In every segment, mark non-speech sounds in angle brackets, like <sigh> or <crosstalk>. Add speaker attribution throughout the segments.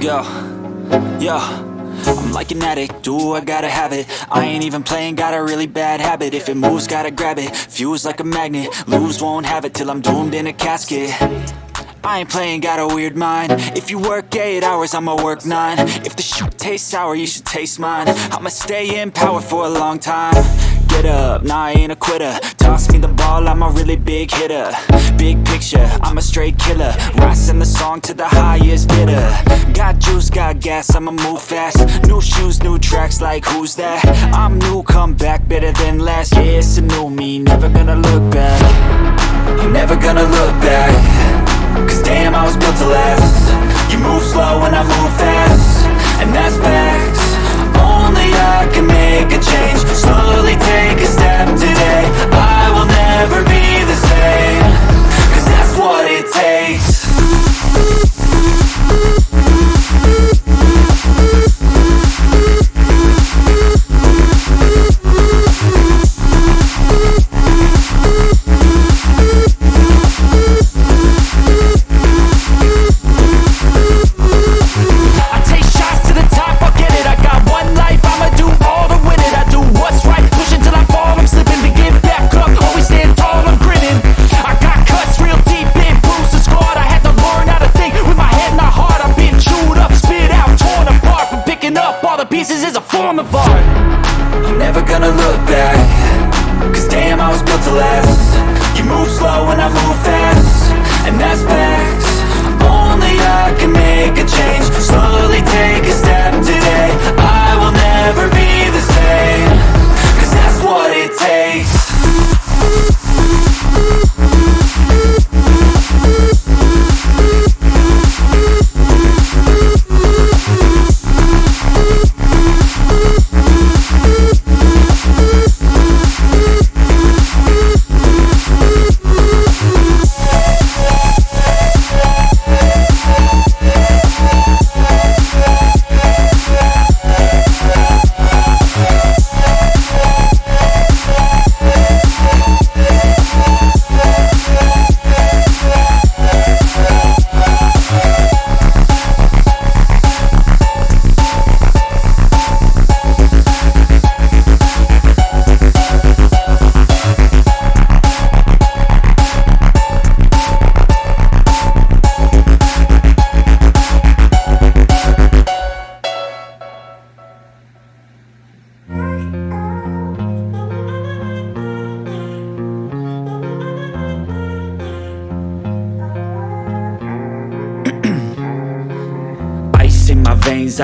Speaker 1: Let's go. Yo. I'm like an addict, do I gotta have it? I ain't even playing, got a really bad habit. If it moves, gotta grab it, fuse like a magnet. Lose, won't have it till I'm doomed in a casket. I ain't playing, got a weird mind. If you work 8 hours, I'ma work 9 If the shoot tastes sour, you should taste mine. I'ma stay in power for a long time. Get up, nah I ain't a quitter. Toss me the ball, I'm a really big hitter. Big picture, I'm a straight killer. Rising the song to the highest bidder. Got juice, got gas, I'ma move fast. New shoes, new tracks, like who's that? I'm new, come back, better than last Yeah, it's a new me, never gonna look back. I'm never gonna look back. Cause damn, I was built to last. You move slow and I move fast. And that's facts Only I can make a change. Slowly take a step today. I will never be the same. Cause that's what it takes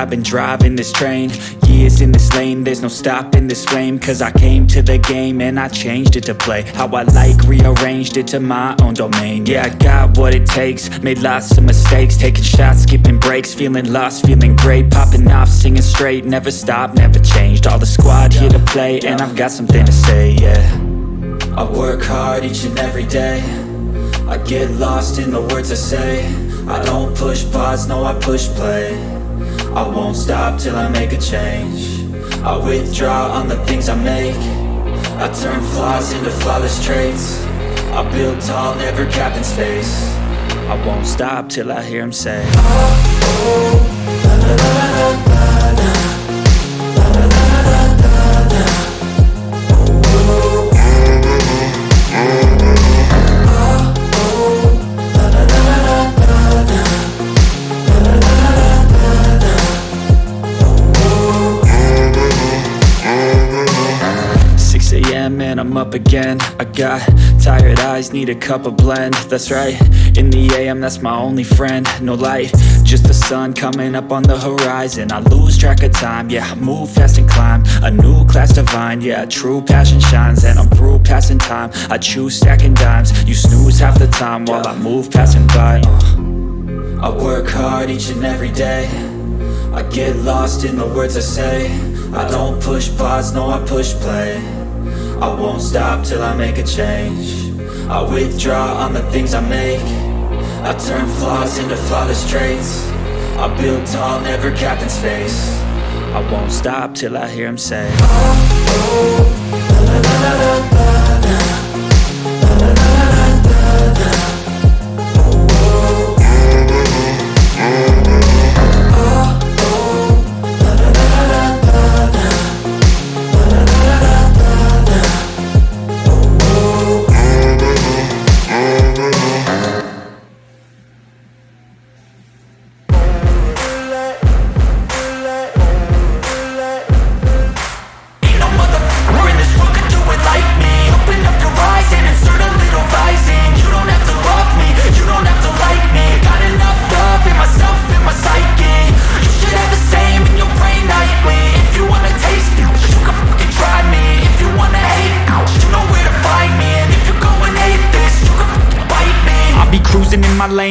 Speaker 1: I've been driving this train Years in this lane, there's no stopping this flame. Cause I came to the game and I changed it to play. How I like, rearranged it to my own domain. Yeah, I got what it takes, made lots of mistakes. Taking shots, skipping breaks, feeling lost, feeling great. Popping off, singing straight, never stopped, never changed. All the squad here to play and I've got something to say, yeah. I work hard each and every day. I get lost in the words I say. I don't push pause, no I push play I won't stop till I make a change. I withdraw on the things I make. I turn flaws into flawless traits. I build tall, never capped in space. I won't stop till I hear him say oh, oh, Six again. I got tired eyes, need a cup of blend. That's right, in the a.m. that's my only friend. No light, just the sun coming up on the horizon. I lose track of time, yeah, I move fast and climb. A new class divine, yeah, true passion shines. And I'm through passing time, I choose stacking dimes. You snooze half the time while I move passing by. Uh. I work hard each and every day. I get lost in the words I say. I don't push pause, no I push play I won't stop till I make a change I withdraw on the things I make I turn flaws into flawless traits I build tall, never capped in space I won't stop till I hear him say my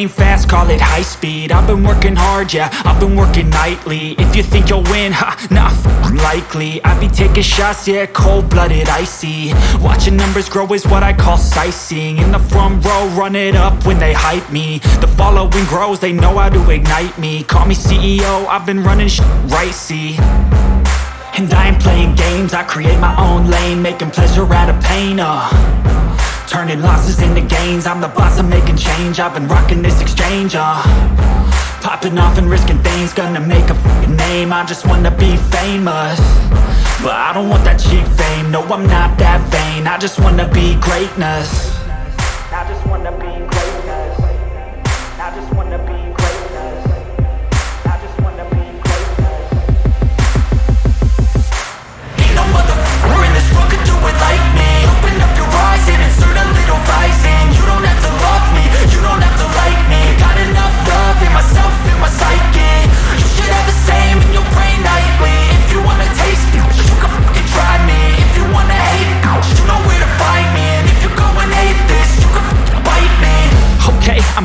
Speaker 1: fast, call it high speed. I've been working hard, yeah, I've been working nightly. If you think you'll win, ha, nah, f likely. I be taking shots, yeah, cold-blooded, icy. Watching numbers grow is what I call sightseeing. In the front row, run it up when they hype me. The following grows, they know how to ignite me. Call me CEO, I've been running sh right, see? And I ain't playing games, I create my own lane Making pleasure out of pain, uh Turning losses into gains. I'm the boss, I'm making change. I've been rocking this exchange, uh. Popping off and risking things. Gonna make a name. I just wanna be famous. But I don't want that cheap fame. No, I'm not that vain. I just wanna be greatness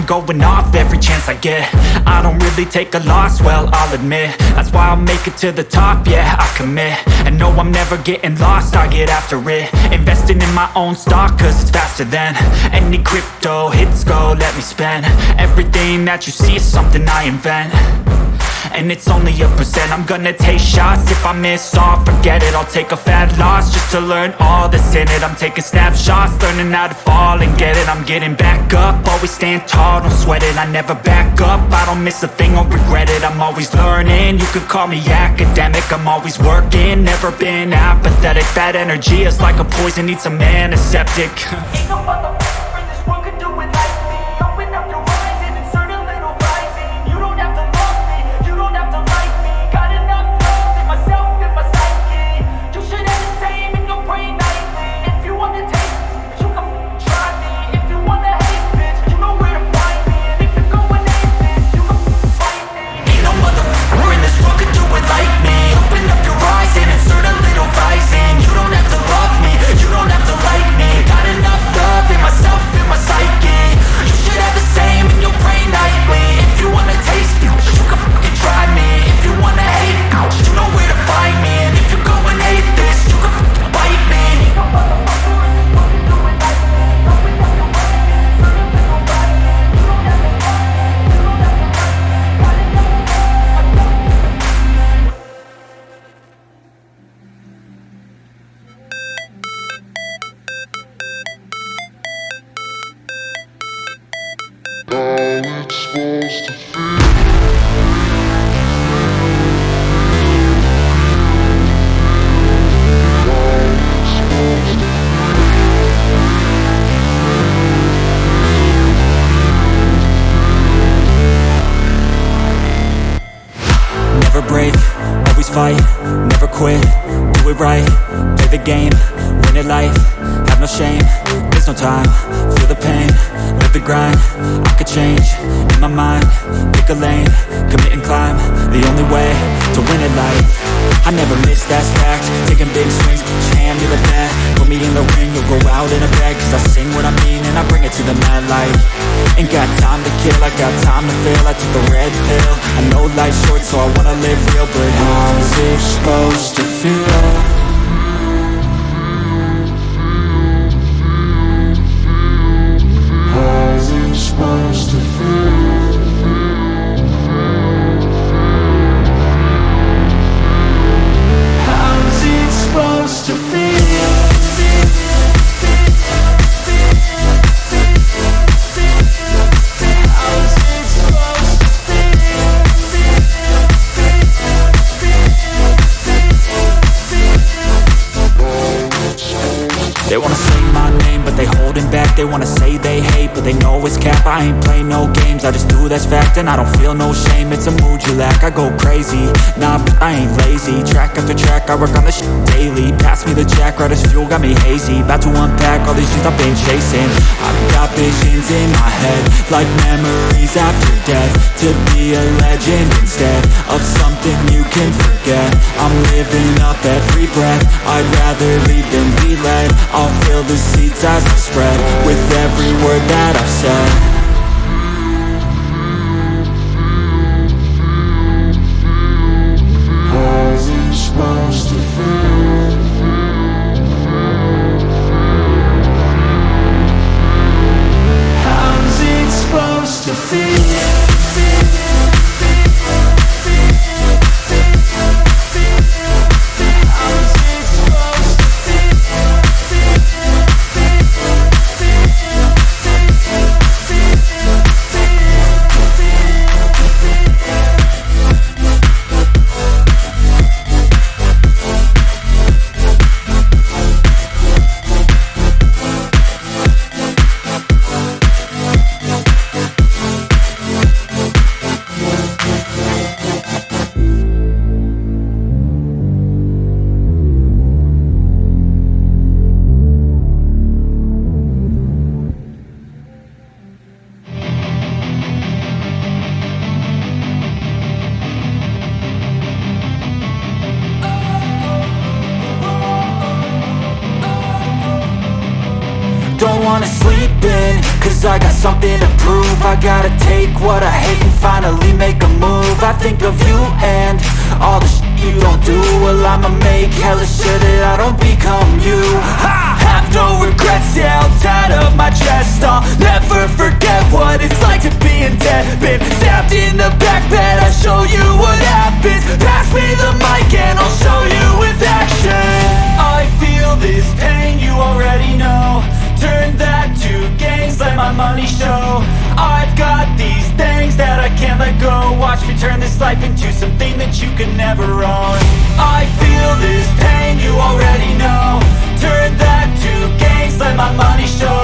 Speaker 1: going off every chance I get. I don't really take a loss, well, I'll admit. That's why I'll make it to the top, yeah, I commit. And no, I'm never getting lost, I get after it. Investing in my own stock, cause it's faster than Any crypto hits go, let me spend. Everything that you see is something I invent and it's only a percent. I'm gonna take shots. If I miss all, forget it. I'll take a fat loss Just to learn all that's in it. I'm taking snapshots Learning how to fall and get it. I'm getting back up. Always stand tall, don't sweat it. I never back up. I don't miss a thing, I'll regret it. I'm always learning. You could call me academic. I'm always working. Never been apathetic. That energy is like a poison. Needs <laughs> a antiseptic. Ain't no my mind, pick a lane, commit and climb, the only way to win it life, I never miss, that's fact, taking big swings, each hand the bat, put me in the ring, you'll go out in a bag, cause I sing what I mean and I bring it to the mad light, ain't got time to kill, I got time to feel, I took the red pill, I know life's short so I wanna live real, but how's it supposed to feel? I go crazy, nah, but I ain't lazy. Track after track, I work on this daily. Pass me the jack, right as fuel, got me hazy. About to unpack all these things I've been chasing. I've got visions in my head Like memories after death. To be a legend instead Of something you can forget. I'm living up every breath. I'd rather lead than be led. I'll fill the seats as I spread With every word that I've said make hella sure that I don't become you. I have no regrets, yeah I'll tie up my chest. I'll never forget what it's like to be in debt. Been stabbed in the back bed I'll show you what happens. Pass me the mic and I'll show you with action. I feel this pain, you already know. Turn that to gains, let my money show. I've got these things that I can't let go. Watch me turn this life into something that you could never own. I feel this pain, you already know. Turn that to gains, let my money show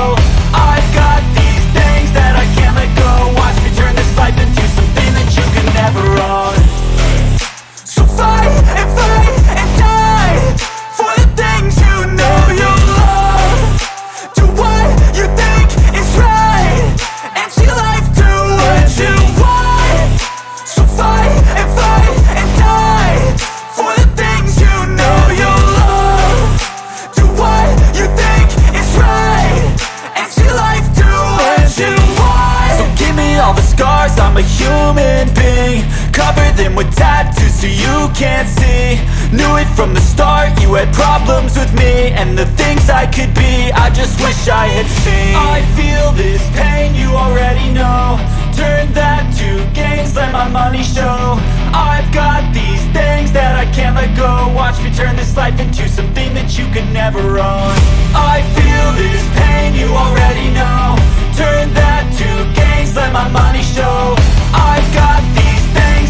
Speaker 1: you can't see. Knew it from the start, you had problems with me And the things I could be, I just wish I had seen. I feel this pain, you already know. Turn that to gains, let my money show. I've got these things that I can't let go. Watch me turn this life into something that you could never own. I feel this pain, you already know. Turn that to gains, let my money show. I've got these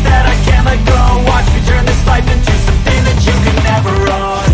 Speaker 1: that I can't let go. Watch me turn this life into something that you could never own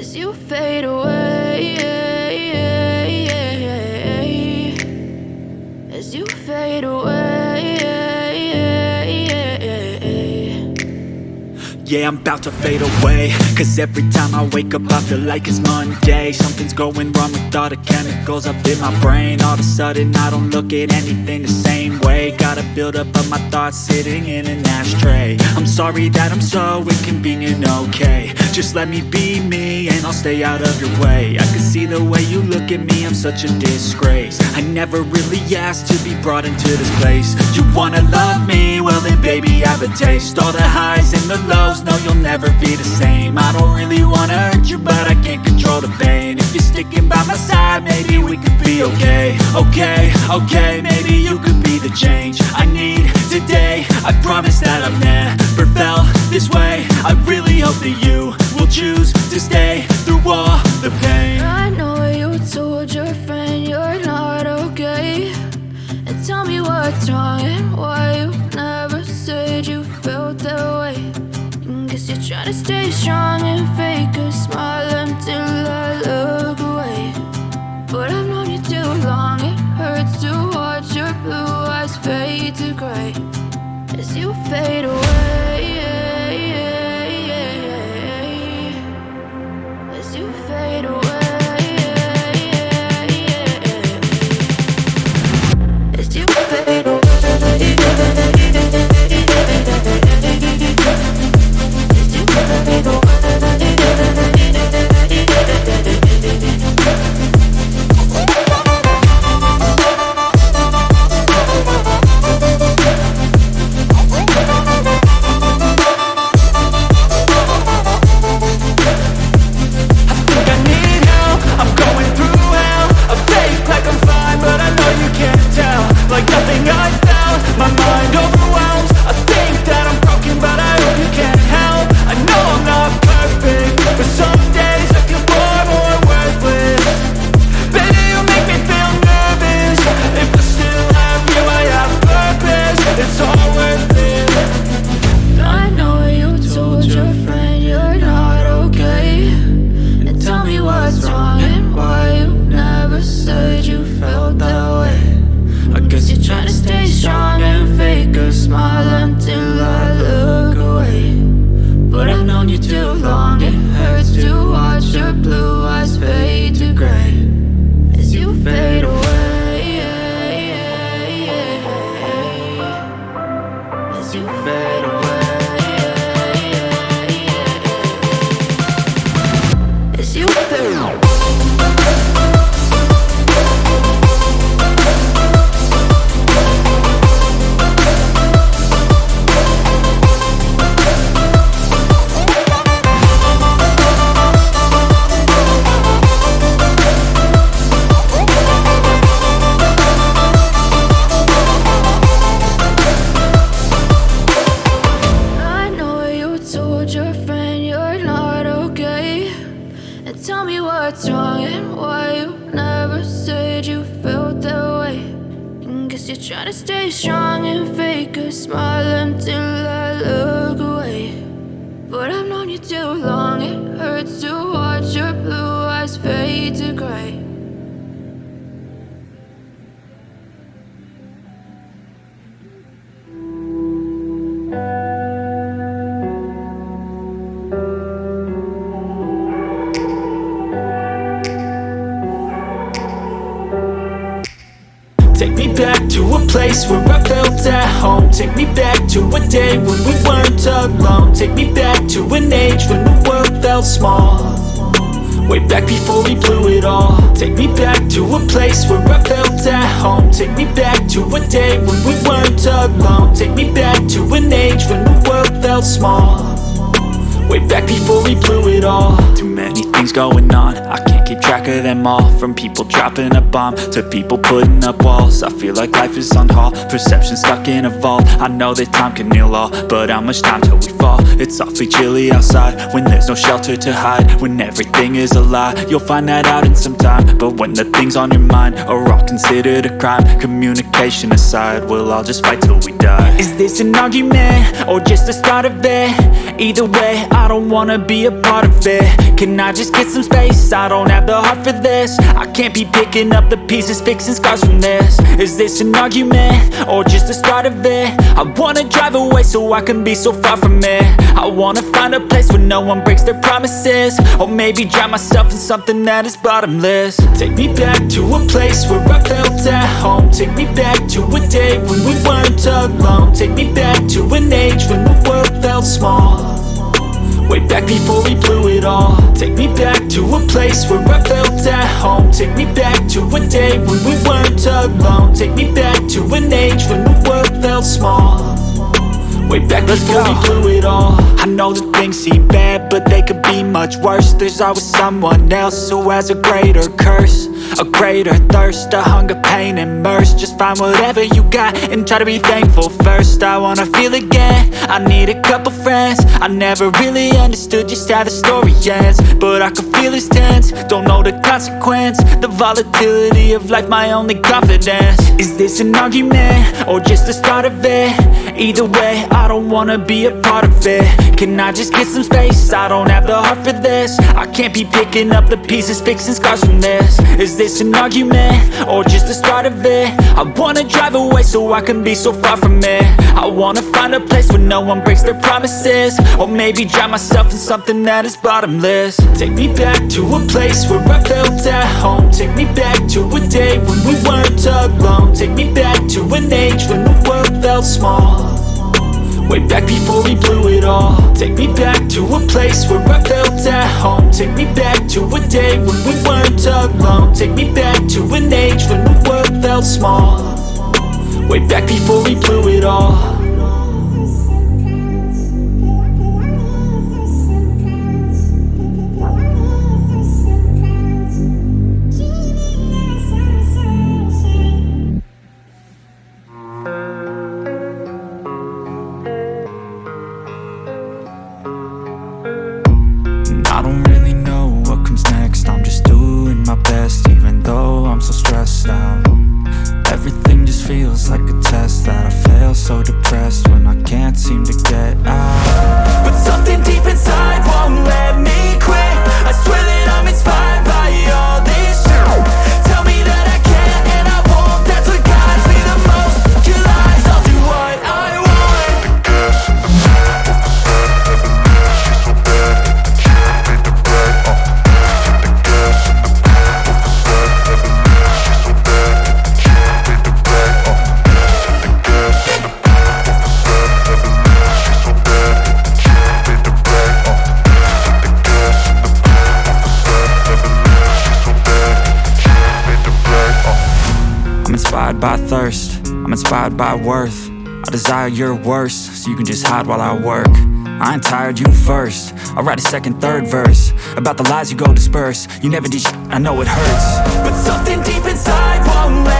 Speaker 2: as you fade away.
Speaker 1: Yeah, I'm about to fade away. Cause every time I wake up I feel like it's Monday. Something's going wrong with all the chemicals up in my brain. All of a sudden I don't look at anything the same way. Gotta build up of my thoughts sitting in an ashtray. I'm sorry that I'm so inconvenient, okay. Just let me be me and I'll stay out of your way. I can see the way you look at me, I'm such a disgrace. I never really asked to be brought into this place. You wanna love me? Well then baby I have a taste. All the highs and the lows, no you'll never be the same. I don't really wanna hurt you but I can't control the pain. If you're sticking by my side, maybe we could be okay. Okay, okay, maybe you could be the change I need today. I promise that I've never felt this way. I really hope that you will choose to stay through all the pain.
Speaker 2: I know you told your friend you're not okay. And tell me what's wrong and why you trying to stay strong and fake a smile until I look away. But I've known you too long, it hurts to watch your blue eyes fade to gray as you fade away. Fade away. To gray.
Speaker 1: Take me back to a place where I felt at home. Take me back to a day when we weren't alone. Take me back to an age when the world felt small Way back before we blew it all. Take me back to a place where I felt at home. Take me back to a day when we weren't alone. Take me back to an age when the world felt small Way back before we blew it all. Too many things going on. I can't keep track of them all. From people dropping a bomb To people putting up walls. I feel like life is on hold. Perception stuck in a vault. I know that time can heal all But how much time till we fall? It's awfully chilly outside When there's no shelter to hide. When everything is a lie You'll find that out in some time. But when the things on your mind Are all considered a crime Communication aside We'll all just fight till we die. Is this an argument? Or just the start of it? Either way, I don't wanna be a part of it. Can I just get some space? I don't have the heart for this. I can't be picking up the pieces Fixing scars from this. Is this an argument? Or just the start of it? I wanna drive away so I can be so far from it. I wanna find a place where no one breaks their promises. Or maybe drown myself in something that is bottomless. Take me back to a place where I felt at home. Take me back to a day when we weren't alone. Take me back to an age when the world felt small Way back before we blew it all. Take me back to a place where I felt at home. Take me back to a day when we weren't alone. Take me back to an age when the world felt small. Way back Let's before we blew it all. I know that things seem bad, but they could be much worse. There's always someone else who has a greater curse A greater thirst, a hunger, pain, and mercy. Just find whatever you got and try to be thankful first. I wanna feel again, I need a couple friends. I never really understood just how the story ends But I can feel it's tense, don't know the consequence The volatility of life, my only confidence. Is this an argument, or just the start of it? Either way, I don't wanna be a part of it. Can I just get some space? I don't have the heart for this. I can't be picking up the pieces, fixing scars from this. Is this an argument, or just the start of it? I wanna drive away so I can be so far from it. I wanna find a place where no one breaks their promises. Or maybe drown myself in something that is bottomless. Take me back to a place where I felt at home. Take me back to a day when we weren't alone. Take me back to an age when the world felt small Way back before we blew it all. Take me back to a place where I felt at home. Take me back to a day when we weren't alone. Take me back to an age when the world felt small. Way back before we blew it all depressed when worth. I desire your worst, so you can just hide while I work. I ain't tired, you first. I'll write a second, third verse About the lies you go disperse. You never did I know it hurts. But something deep inside won't let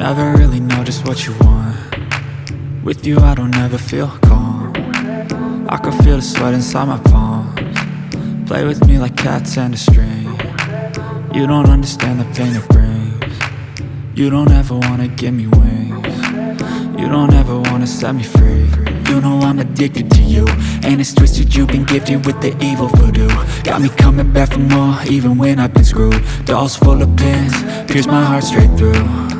Speaker 1: Never really know just what you want. With you I don't ever feel calm. I can feel the sweat inside my palms. Play with me like cats and a string. You don't understand the pain it brings. You don't ever wanna give me wings. You don't ever wanna set me free. You know I'm addicted to you. And it's twisted you've been gifted with the evil voodoo. Got me coming back for more even when I've been screwed. Dolls full of pins, pierce my heart straight through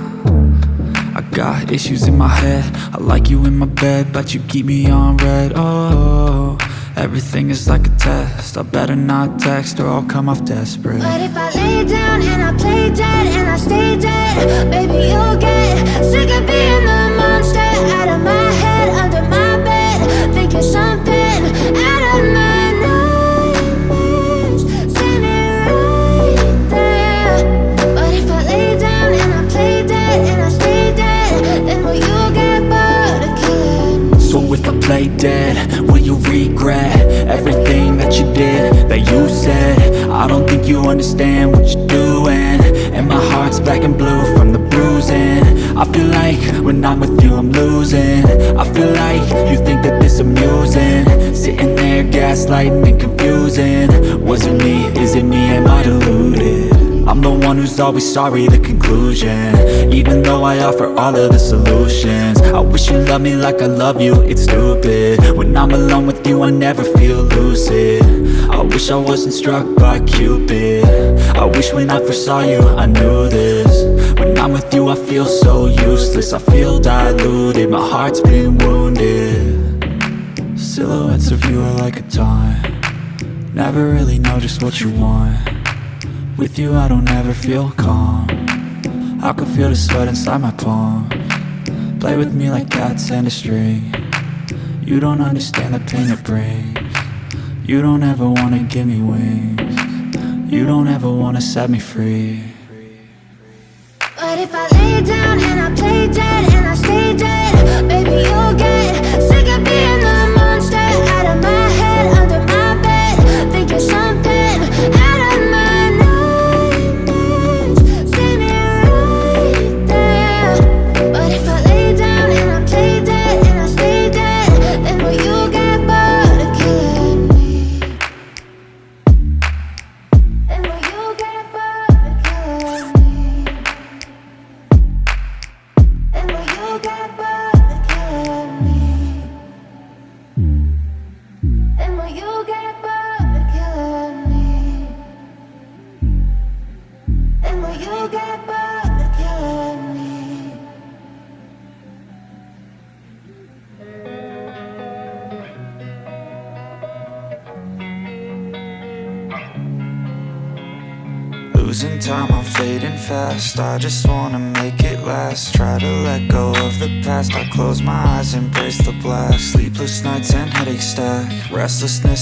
Speaker 1: got issues in my head. I like you in my bed But you keep me on red. Oh, everything is like a test. I better not text or I'll come off desperate.
Speaker 2: But if I lay down and I play dead And I stay dead Baby, you'll get sick of being the monster Out of my head, under my bed Thinking something Play dead, will you
Speaker 1: regret Everything that you did, that you said? I don't think you understand what you're doing. And my heart's black and blue from the bruising. I feel like when I'm with you I'm losing. I feel like you think that this amusing. Sitting there gaslighting and confusing. Was it me, is it me, am I deluded? I'm the one who's always sorry, the conclusion. Even though I offer all of the solutions. I wish you loved me like I love you, it's stupid. When I'm alone with you, I never feel lucid. I wish I wasn't struck by Cupid. I wish when I first saw you, I knew this. When I'm with you, I feel so useless. I feel diluted, my heart's been wounded. Silhouettes of you are like a taunt. Never really know just what you want with you I don't ever feel calm. I can feel the sweat inside my palm. Play with me like cats and a string. You don't understand the pain it brings. You don't ever wanna give me wings. You don't ever wanna set me free.
Speaker 2: But if I lay down and I play dead and I stay dead Baby, you'll get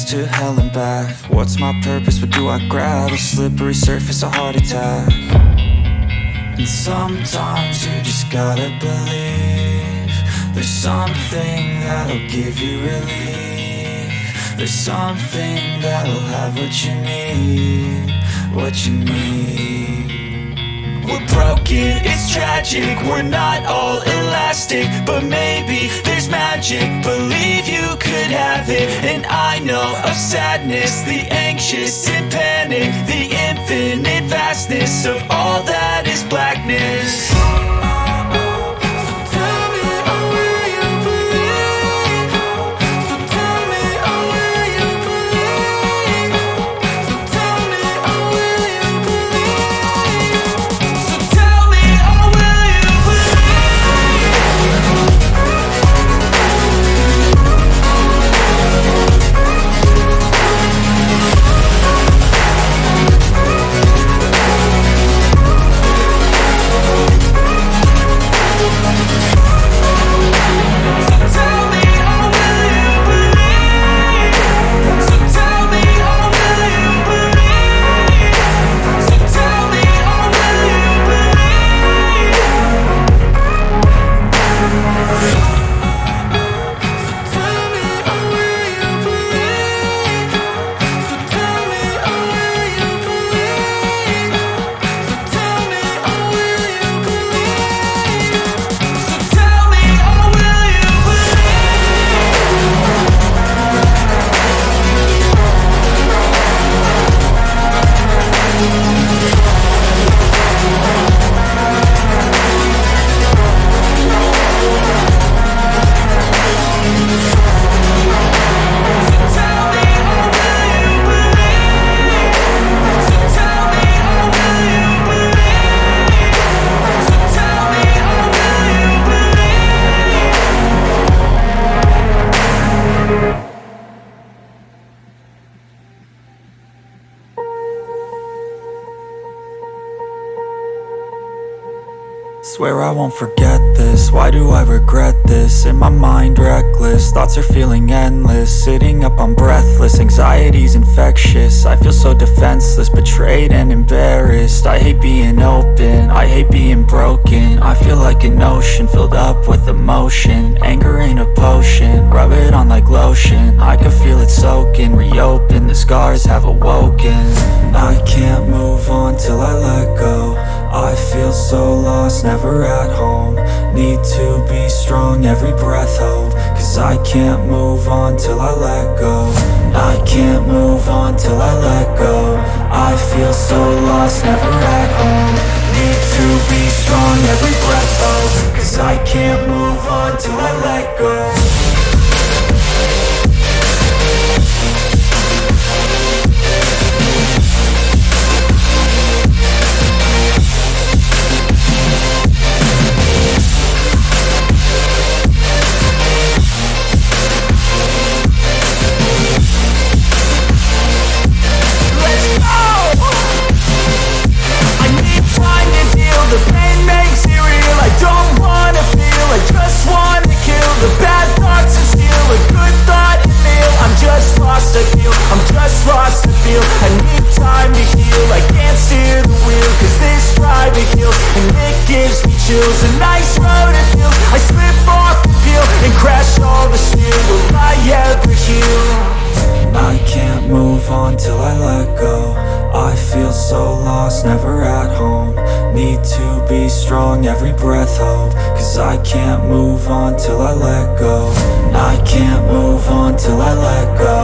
Speaker 1: to hell and back. What's my purpose, what do I grab? A slippery surface, a heart attack. And sometimes you just gotta believe There's something that'll give you relief. There's something that'll have what you need What you need we're broken, it's tragic. We're not all elastic But maybe there's magic. Believe you could have it. And I know of sadness The anxious and panic The infinite vastness Of all that is blackness Swear I won't forget this, why do I regret this? In my mind reckless, thoughts are feeling endless. Sitting up I'm breathless, anxiety's infectious. I feel so defenseless, betrayed and embarrassed. I hate being open, I hate being broken. I feel like an ocean, filled up with emotion. Anger ain't a potion, rub it on like lotion. I can feel it soaking, reopen, the scars have awoken. I can't move on till I let go I feel so lost, never at home. Need to be strong, every breath hold. Cause I can't move on till I let go. I can't move on till I let go. I feel so lost, never at home. Need to be strong, every breath hold. Cause I can't move on till I let
Speaker 3: go chills A nice road to feel, I slip off the peel And crash all the steel, will I ever heal?
Speaker 1: I can't move on till I let go I feel so lost, never at home. Need to be strong, every breath hold Cause I can't move on till I let go. I can't move on till I let go.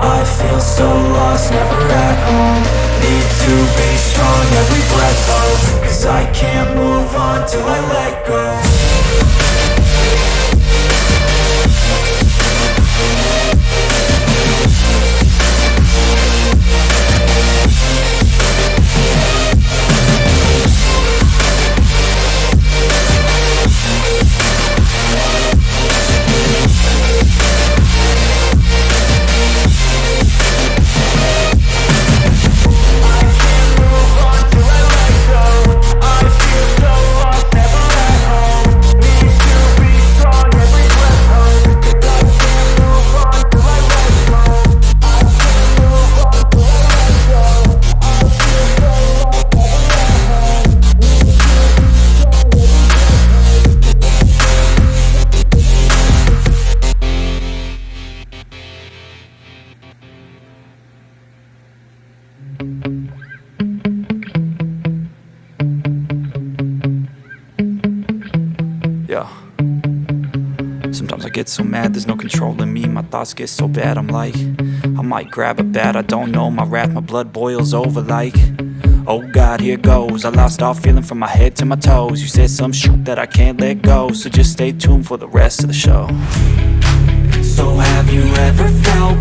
Speaker 1: I feel so lost, never at home. Need to be strong, every breath hold Cause I can't move on till I let go get so mad, there's no controlling me. My thoughts get so bad, I'm like, I might grab a bat, I don't know. My wrath, my blood boils over like, oh God, here goes. I lost all feeling from my head to my toes. You said some shit that I can't let go, so just stay tuned for the rest of the show. So have you ever felt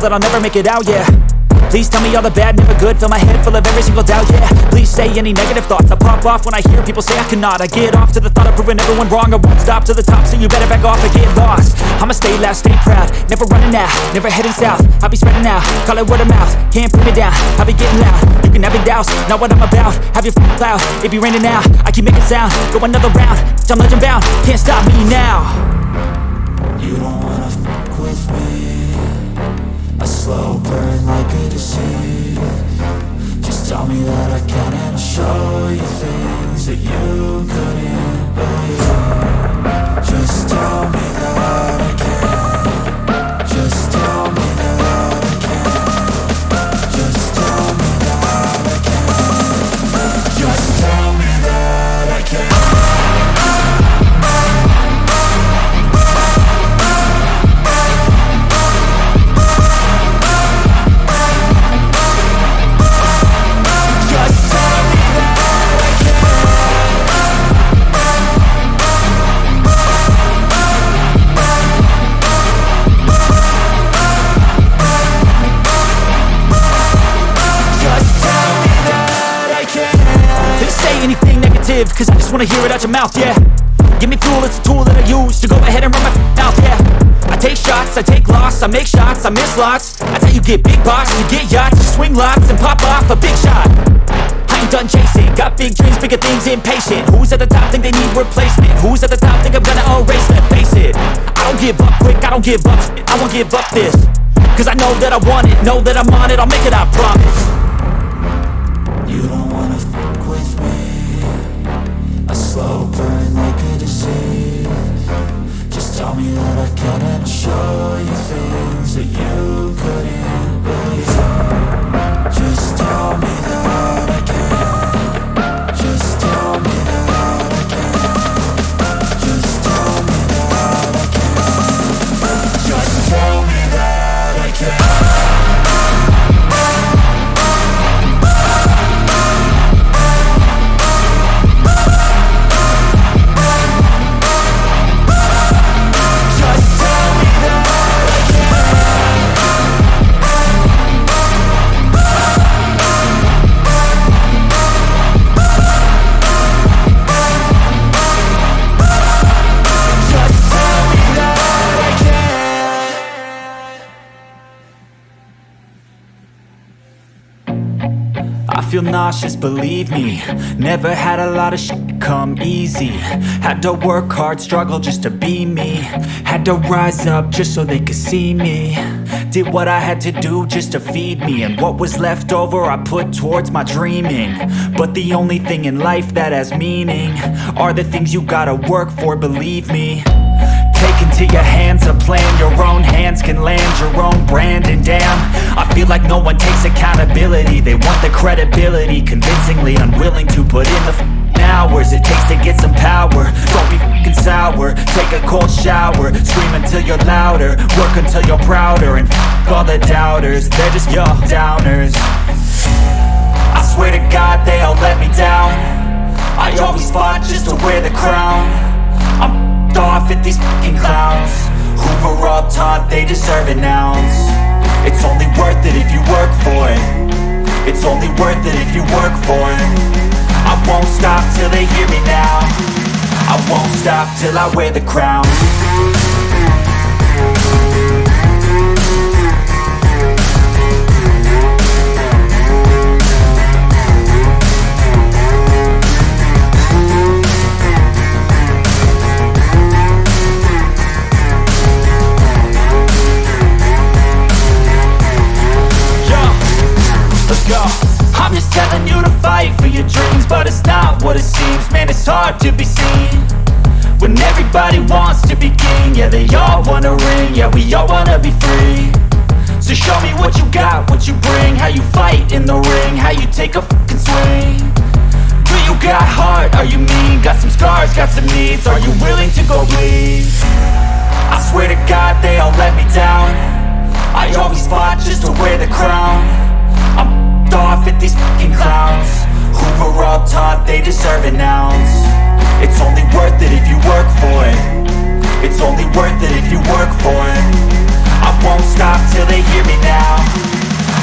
Speaker 3: that I'll
Speaker 1: never make it out, yeah. Please tell me all the bad, never good. Fill my head full of every single doubt, yeah. Please say any negative thoughts. I pop off when I hear people say I cannot. I get off to the thought of proving everyone wrong. I won't stop to the top, so you better back off and get lost. I'ma stay loud, stay proud. Never running out, never heading south. I'll be spreading out, call it word of mouth. Can't put me down, I'll be getting loud. You can have your doubts, not what I'm about. Have your f***ing cloud, it be raining now. I keep making sound, go another round. I'm legend bound, can't stop me now
Speaker 3: slow burn like a disease Just tell me that I can and I'll show you things that you couldn't believe
Speaker 1: cause I just wanna hear it out your mouth, yeah. Give me fuel, it's a tool that I use to go ahead and run my mouth, yeah. I take shots, I take loss, I make shots, I miss lots. That's how you get big box, you get yachts, you swing lots and pop off a big shot. I ain't done chasing, got big dreams, bigger things, impatient. Who's at the top think they need replacement? Who's at the top think I'm gonna erase them? Face it, I don't give up quick, I don't give up I won't give up this. Cause I know that I want it, know that I'm on it, I'll make it, I promise.
Speaker 3: You don't tell me that I can and show you things that you
Speaker 1: feel nauseous, believe me. Never had a lot of shit come easy. Had to work hard, struggle just to be me. Had to rise up just so they could see me. Did what I had to do just to feed me. And what was left over I put towards my dreaming. But the only thing in life that has meaning Are the things you gotta work for, believe me into your hands a plan. Your own hands can land your own brand. And damn, I feel like no one takes accountability. They want the credibility Convincingly unwilling to put in the hours It takes to get some power. Don't be f***ing sour. Take a cold shower. Scream until you're louder. Work until you're prouder. And f*** all the doubters. They're just your downers. I swear to God they all let me down. I always fought just to wear the crown. I'm off at these fucking clowns. Were all taught they deserve an ounce. It's only worth it if you work for it. It's only worth it if you work for it. I won't stop till they hear me now. I won't stop till I wear the crown I'm just telling you to fight for your dreams, but it's not what it seems. Man, it's hard to be seen when everybody wants to be king. Yeah, they all wanna ring. Yeah, we all wanna be free. So show me what you got, what you bring, how you fight in the ring, how you take a fucking swing. Do you got heart? Are you mean? Got some scars, got some needs. Are you willing to go bleed? I swear to God they all let me down I always fought just to wear the crown I'm off at these fucking clowns. Who were all taught they deserve an ounce. It's only worth it if you work for it. It's only worth it
Speaker 4: if you work for it. I won't stop till they hear me now.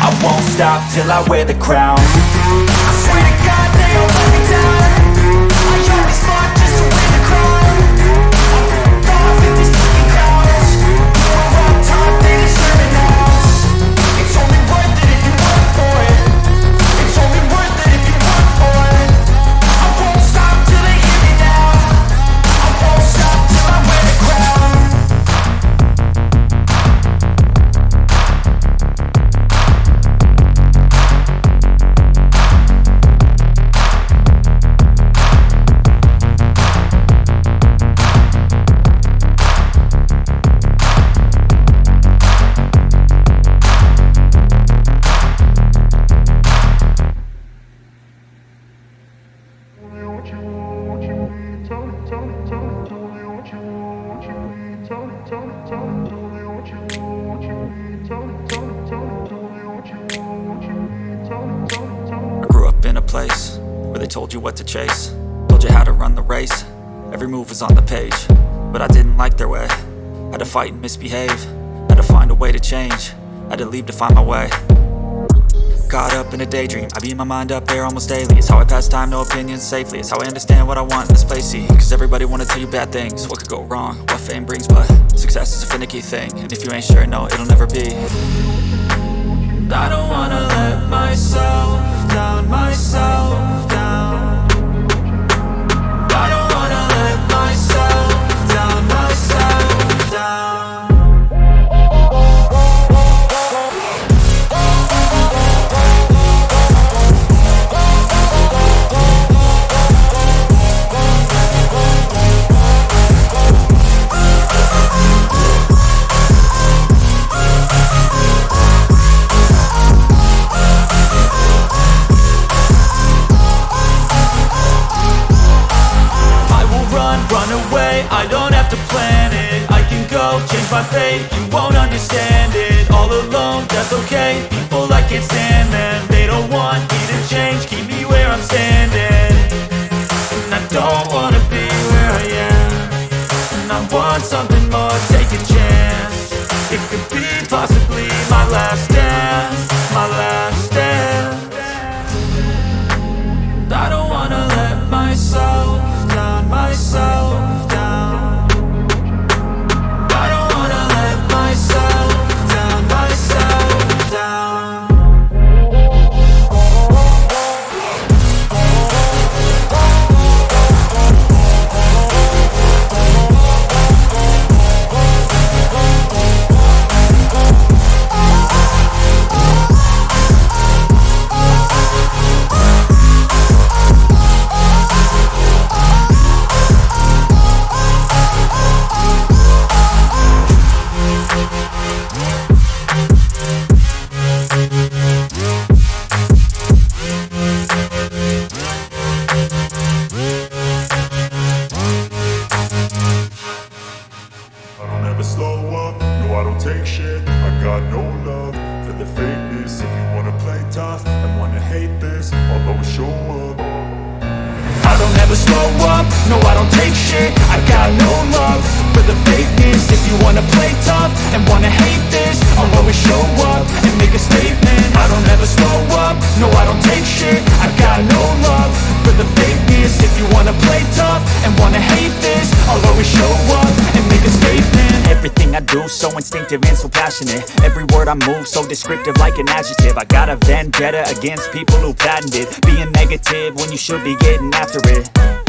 Speaker 4: I won't stop till I wear the crown.
Speaker 1: I swear to God. Find my way Caught up in a daydream. I beat my mind up there almost daily. It's how I pass time, no opinions safely. It's how I understand what I want in this place, see. Cause everybody wanna tell you bad things. What could go wrong, what fame brings But success is a finicky thing. And if you ain't sure, no, it'll never be. I don't wanna let myself down, myself. down go, change
Speaker 4: show up and make a statement. Everything I do so instinctive and so passionate. Every word I move so descriptive like an adjective. I got a vendetta against people who patented Being negative when you should be getting after it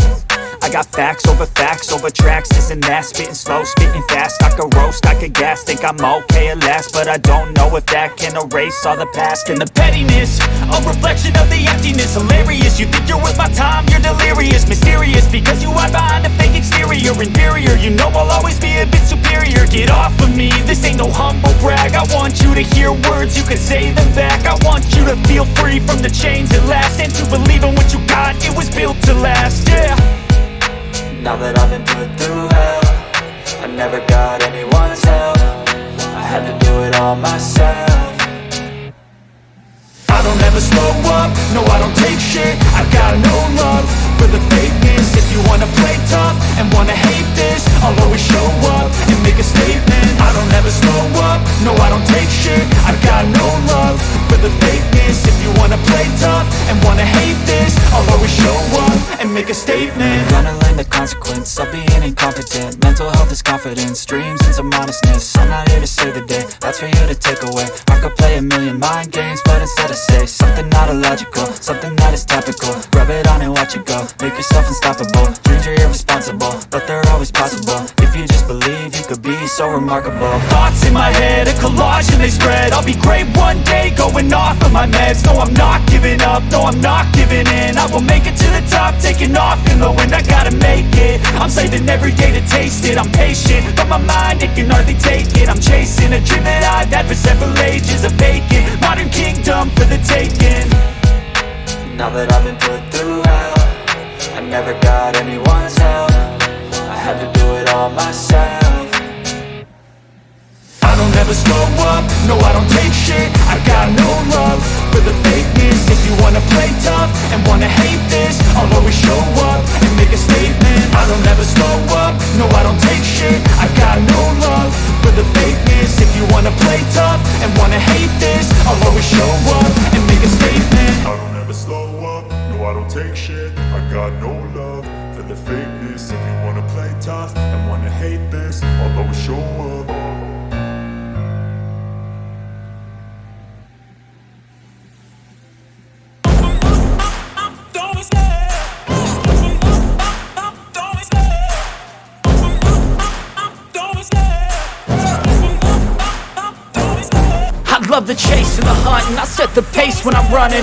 Speaker 4: I got facts over facts over tracks, this and that Spitting slow, spitting fast, I could roast, I could gas Think I'm okay at last, but I don't know if that can erase all the past. And the pettiness, a reflection of the emptiness. Hilarious, you think you're worth my time, you're delirious. Mysterious, because you hide behind a fake exterior. Inferior, you know I'll always be a bit superior. Get off of me, this ain't no humble brag. I want you to hear words, you can say them back. I want you to feel free from the chains at last. And to believe in what you got, it was built to last, yeah now that I've been put through hell I never got anyone's help. I had to do it all myself. I don't ever slow up, no I don't take shit. I got no love for the fakeness. If you wanna play tough and wanna hate this I'll always show up and make a statement. I don't ever slow up, no I don't take shit. I've got no love for the fakeness.
Speaker 1: If you wanna play tough and wanna hate this I'll always show up and make a statement.
Speaker 5: I'm gonna learn the consequence of being incompetent. Mental health is confidence, dreams and some I'm not here to save the day, that's for you to take away. I could play a million mind games, but instead I say Something not illogical, something that is topical. Rub it on and watch it go make yourself unstoppable. Dreams are irresponsible, but they're always possible. If you just believe, you could be so remarkable.
Speaker 1: Thoughts in my head, a collage and they spread. I'll be great one day, going off of my meds. No, I'm not giving up, no, I'm not giving in. I will make it to the top, taking off in the wind. I gotta make it, I'm saving every day to taste it. I'm patient, but my mind, it can hardly take it. I'm chasing a dream that I've had for several ages A vacant, modern kingdom for the taking.
Speaker 5: Now that I've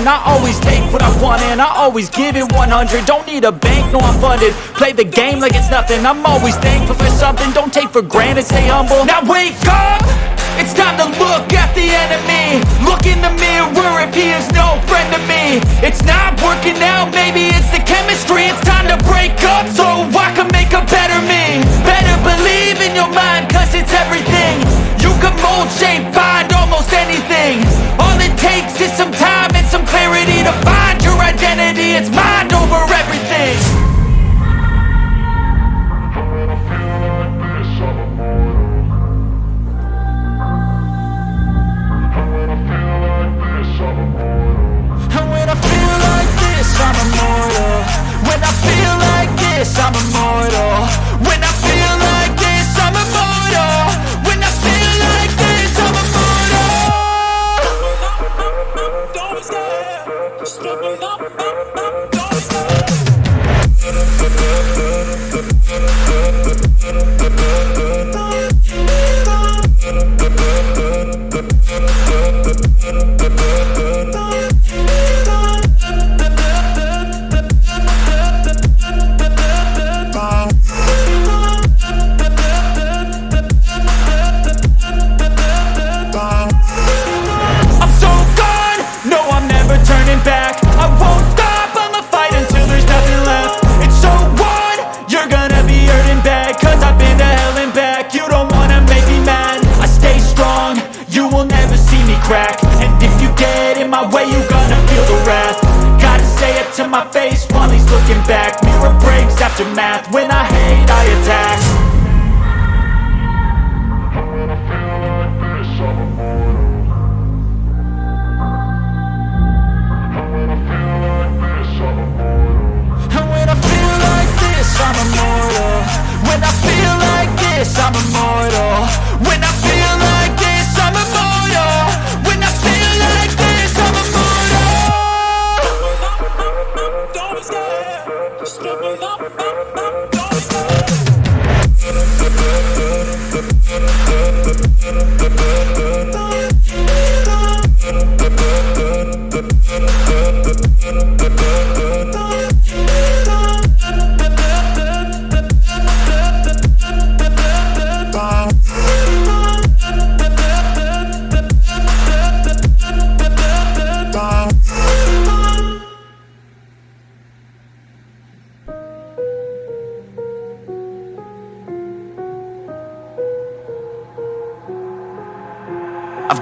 Speaker 5: I
Speaker 1: always take what I want and I always give it 100 Don't need a bank, no I'm funded. Play the game like it's nothing. I'm always thankful for something. Don't take for granted, stay humble. Now wake up! It's time to look at the enemy. Look in the mirror if he is no friend to me. It's not working out, maybe it's the chemistry. It's time to break up so I can make a better me. Better believe in your mind cause it's everything. You can mold, shape, find almost anything. All it takes is some time clarity To find your identity, it's mind over everything. And when I feel like this, I'm immortal. When I feel like this, I'm immortal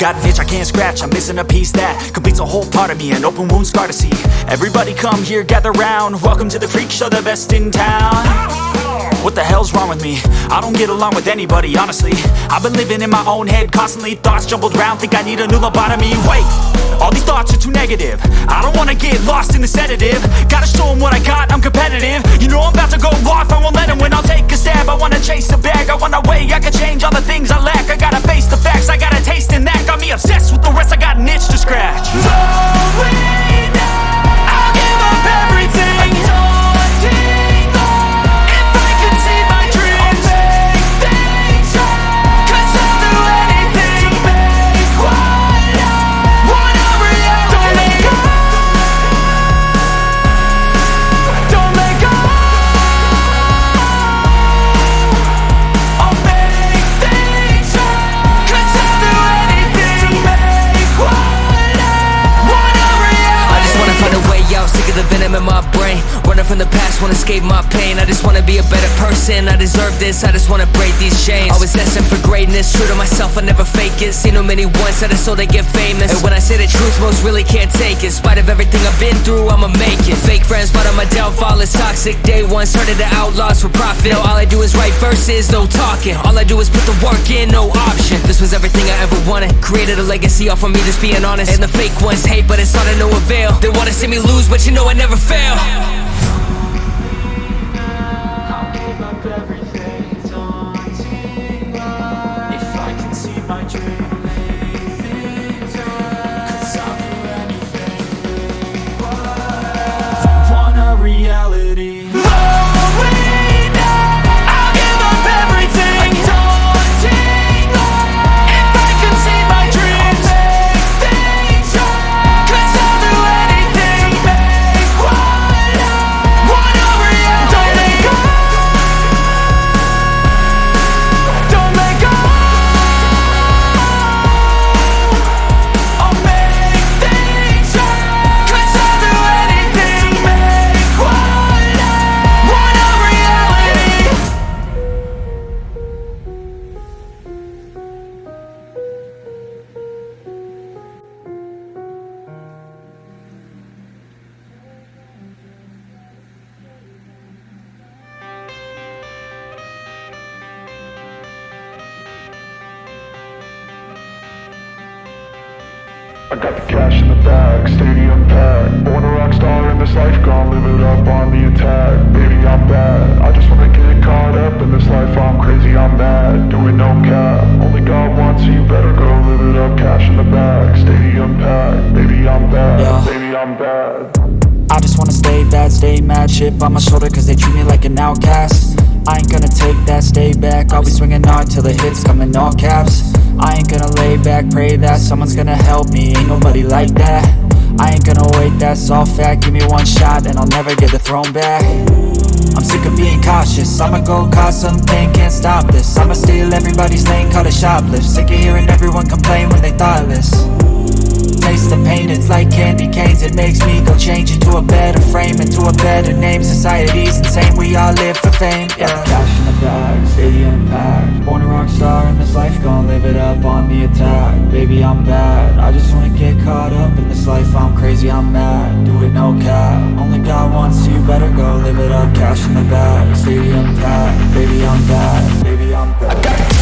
Speaker 1: got an itch I can't scratch, I'm missing a piece that completes a whole part of me, an open wound scar to see. Everybody come here, gather round. Welcome to the freak show, the best in town. What the hell's wrong with me? I don't get along with anybody, honestly. I've been living in my own head constantly Thoughts jumbled round, think I need a new lobotomy. Wait, all these thoughts are too negative. I don't wanna get lost in the sedative. Gotta show them what I got, I'm competitive. You know I'm about to go off, I won't let them win I'll take a stab, I wanna chase the bag I wanna weigh, I can change all the things I lack. I gotta face the facts, I got a taste in that. Got me obsessed with the rest, I got an itch to scratch.
Speaker 6: I'll give up everything
Speaker 7: the venom in my from the past, wanna escape my pain. I just wanna be a better person, I deserve this I just wanna break these chains. Always destined for greatness, true to myself, I never fake it. Seen too many once that I so they get famous. And when I say the truth, most really can't take it. In spite of everything I've been through, I'ma make it. Fake friends, but on my downfall is toxic. Day one, started the outlaws for profit. All I do is write verses, no talking. All I do is put the work in, no option. This was everything I ever wanted. Created a legacy off of me, just being honest. And the fake ones hate, but it's all to no avail. They wanna see me lose, but you know I never fail
Speaker 1: that's all fact Give me one shot and I'll never get the throne back. I'm sick of being cautious I'ma go cause something, can't stop this. I'ma steal everybody's lane, call it shoplift. Sick of hearing everyone complain when they thoughtless Taste the pain, it's like candy canes. It makes me go change into a better frame Into a better name, society's insane We all live for fame, yeah. Cash in the bag, stadium packed. Born a rock star in this life, gon' live it up on the attack. Baby, I'm bad, I just wanna get caught up in this life. I'm crazy, I'm mad, do it no cap. Only God wants, you better go live it up. Cash in the bag, stadium packed. Baby, I'm bad, baby, I'm bad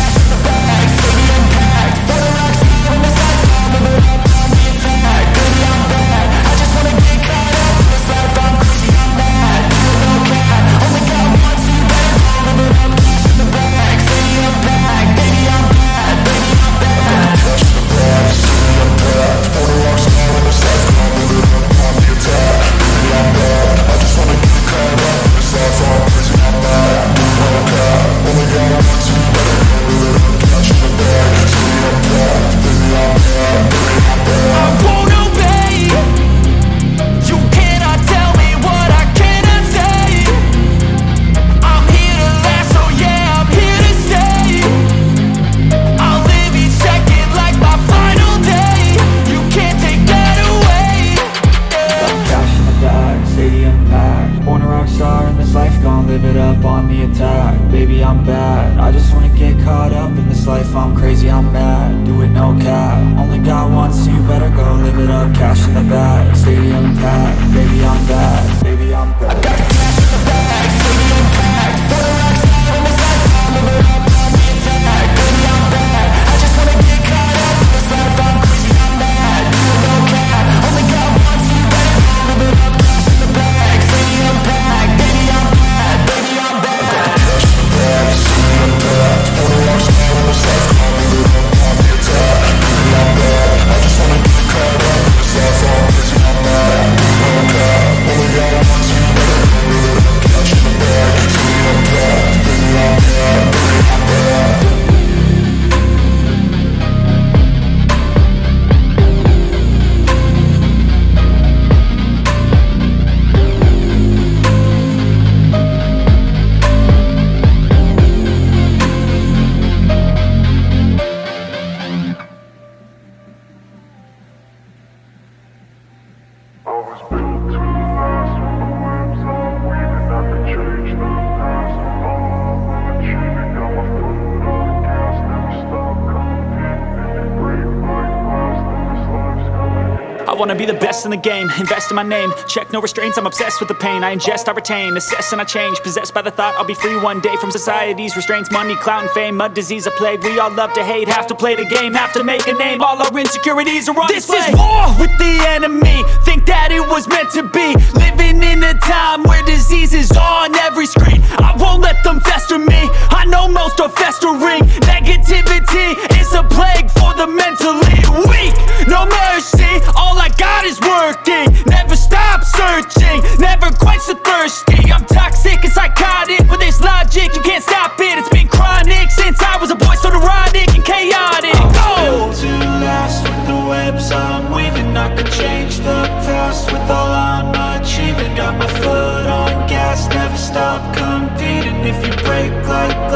Speaker 1: in the
Speaker 8: game, invest in my name. Check no restraints, I'm obsessed with the pain. I ingest, I retain, assess and I change. Possessed by the thought I'll be free one day From society's restraints, money, clout and fame. Mud, disease, a plague, we all love to hate. Have to play the game, have to make a name. All our insecurities are on
Speaker 1: This
Speaker 8: display.
Speaker 1: is war with the enemy. Think that it was meant to be. Living in a time where disease is on every screen. I won't let them fester me. I know most are festering. Negativity is a plague for the mentally weak. No mercy, all I got is working. Never stop searching, never quench the thirsty. I'm toxic and psychotic, with this logic. You can't stop it. It's been chronic since I was a boy, so neurotic and chaotic. Go!
Speaker 9: to last with the webs I'm weaving. I could change the past with all I'm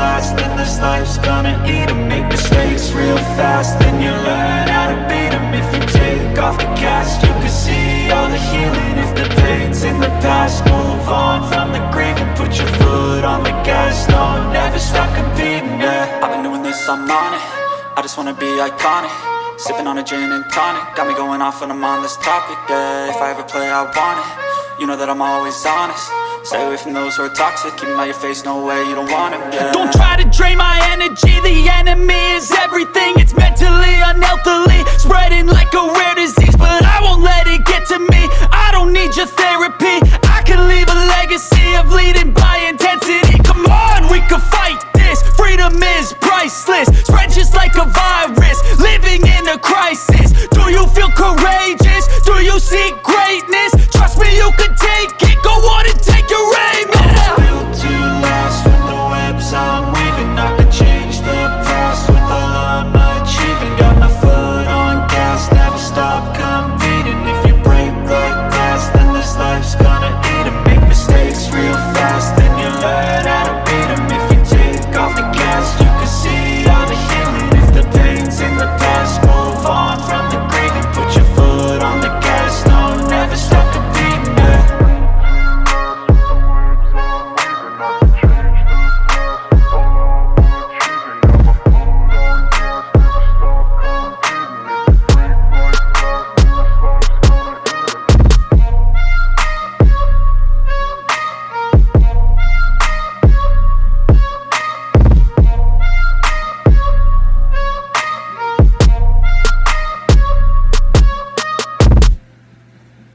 Speaker 9: glass, then this life's gonna eat 'em. Make mistakes real fast, then you learn how to beat 'em. If you take off the cast, you can see all the healing. If the pain's in the past, move on from the grieving Put your foot on the gas, no, never stop competing, yeah. I've been doing this, I'm on it. I just wanna be iconic. Sipping on a gin and tonic. Got me going off when I'm on this topic, yeah. If I ever play, I want it. You know that I'm always honest Stay away from those who are toxic Keep out your face, no way, you don't want it, yeah
Speaker 1: Don't try to drain my energy The enemy is everything. It's mentally, unhealthily Spreading like a rare disease But I won't let it get to me. I don't need your therapy. I can leave a legacy of leading by intensity. Come on, we can fight bliss Freedom is priceless. Spread just like a virus. Living in a crisis. Do you feel courageous? Do you seek greatness? Trust me, you can take it. Go on and take your aim.